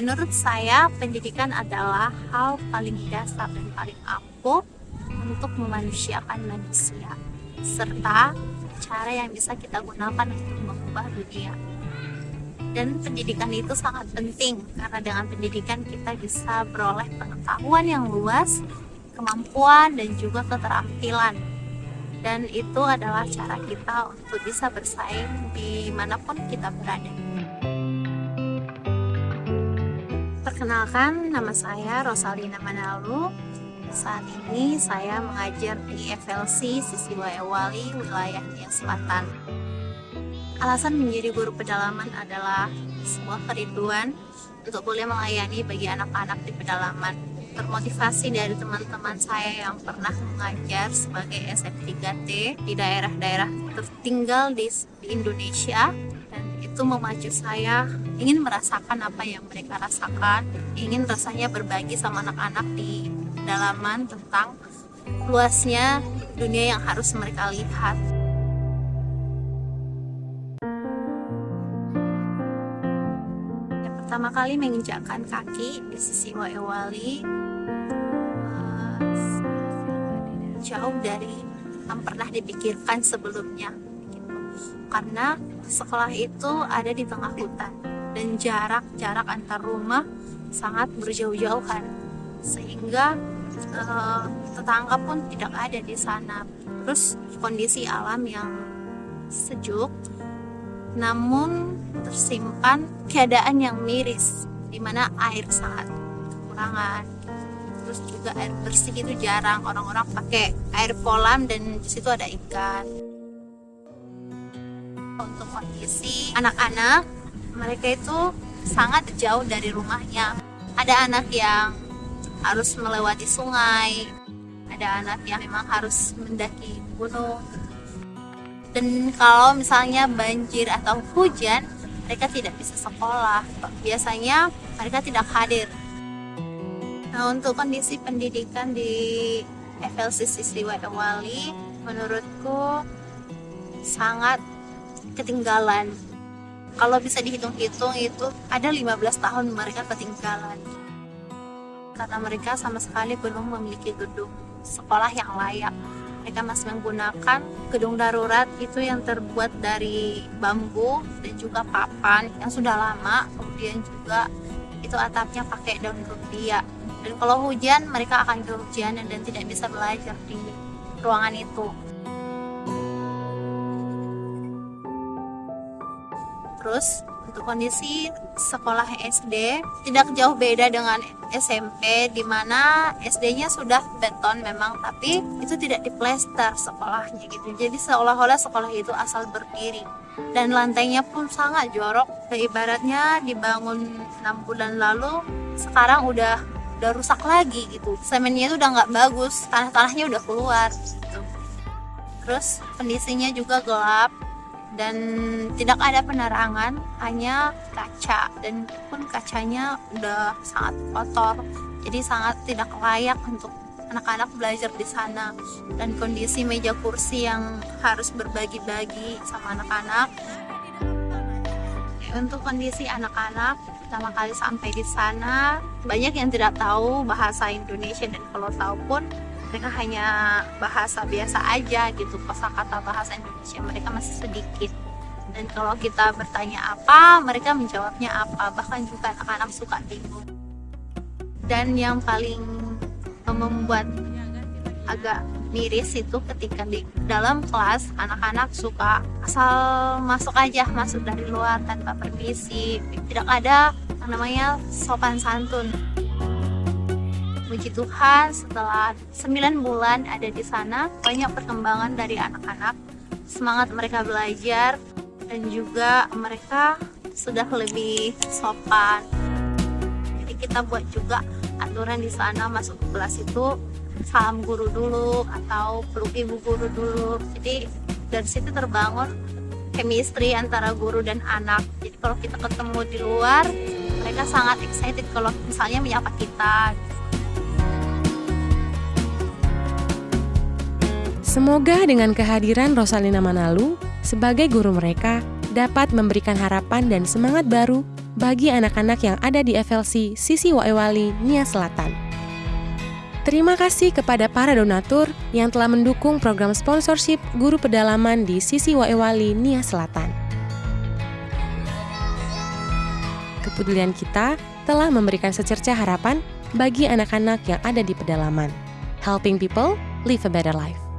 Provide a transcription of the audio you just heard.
Menurut saya, pendidikan adalah hal paling dasar dan paling ampuh untuk memanusiakan manusia, serta cara yang bisa kita gunakan untuk mengubah dunia. Dan pendidikan itu sangat penting karena dengan pendidikan kita bisa beroleh pengetahuan yang luas, kemampuan, dan juga keterampilan. Dan itu adalah cara kita untuk bisa bersaing di mana pun kita berada. Perkenalkan, nama saya Rosalina Manalu. Saat ini saya mengajar di FLC Sisi Wali wilayah Nia Selatan. Alasan menjadi guru pedalaman adalah sebuah kerinduan untuk boleh melayani bagi anak-anak di pedalaman. Termotivasi dari teman-teman saya yang pernah mengajar sebagai SF3T di daerah-daerah tertinggal di, Indonesia itu memacu saya ingin merasakan apa yang mereka rasakan, ingin rasanya berbagi sama anak-anak di pedalaman tentang luasnya dunia yang harus mereka lihat. pertama kali menginjakkan kaki di sisi Wali uh, jauh dari yang pernah dipikirkan sebelumnya. Karena sekolah itu ada di tengah hutan dan jarak-jarak antar rumah sangat berjauh-jauhan sehingga uh, tetangga pun tidak ada di sana. Terus kondisi alam yang sejuk namun tersimpan keadaan yang miris di mana air sangat kekurangan. Terus juga air bersih itu jarang. Orang-orang pakai air kolam dan di situ ada ikan untuk kondisi anak-anak. Mereka itu sangat jauh dari rumahnya. Ada anak yang harus melewati sungai. Ada anak yang memang harus mendaki gunung. Dan kalau misalnya banjir atau hujan mereka tidak bisa sekolah. Biasanya mereka tidak hadir. Nah untuk kondisi pendidikan di FLC Sisri Wadawali menurutku sangat ketinggalan. Kalau bisa dihitung-hitung itu ada 15 tahun mereka ketinggalan. Karena mereka sama sekali belum memiliki gedung sekolah yang layak. Mereka masih menggunakan gedung darurat itu yang terbuat dari bambu dan juga papan yang sudah lama. Kemudian juga itu atapnya pakai daun rumbia. Dan kalau hujan mereka akan kehujanan dan tidak bisa belajar di ruangan itu terus untuk kondisi sekolah SD tidak jauh beda dengan SMP di mana SD-nya sudah beton memang tapi itu tidak diplester sekolahnya gitu. Jadi seolah-olah sekolah itu asal berdiri. Dan lantainya pun sangat jorok. Ibaratnya dibangun enam bulan lalu sekarang udah udah rusak lagi gitu. Semennya itu udah nggak bagus tanah-tanahnya udah keluar gitu. terus kondisinya juga gelap dan tidak ada penerangan hanya kaca. Dan pun kacanya udah sangat kotor jadi sangat tidak layak untuk anak-anak belajar di sana. Dan kondisi meja kursi yang harus berbagi-bagi sama anak-anak. Untuk kondisi anak-anak pertama kali sampai di sana banyak yang tidak tahu bahasa Indonesia. Dan kalau tahu pun mereka hanya bahasa biasa aja gitu kosakata bahasa Indonesia. Mereka masih sedikit. Dan kalau kita bertanya apa mereka menjawabnya apa. Bahkan juga anak-anak suka bingung. Dan yang paling membuat agak miris itu ketika di dalam kelas anak-anak suka asal masuk aja masuk dari luar tanpa permisi. Tidak ada namanya sopan santun Puji Tuhan setelah 9 bulan ada di sana banyak perkembangan dari anak-anak. Semangat mereka belajar dan juga mereka sudah lebih sopan. Jadi kita buat juga aturan di sana masuk ke kelas itu salam guru dulu atau peluk ibu guru dulu. Jadi dari situ terbangun chemistry antara guru dan anak. Jadi kalau kita ketemu di luar mereka sangat excited kalau misalnya menyapa kita Semoga dengan kehadiran Rosalina Manalu sebagai guru mereka dapat memberikan harapan dan semangat baru bagi anak-anak yang ada di FLC Sisi Waewali, Nia Selatan. Terima kasih kepada para donatur yang telah mendukung program sponsorship guru pedalaman di Sisi Waewali, Nia Selatan. Kepedulian kita telah memberikan secerca harapan bagi anak-anak yang ada di pedalaman. Helping people live a better life.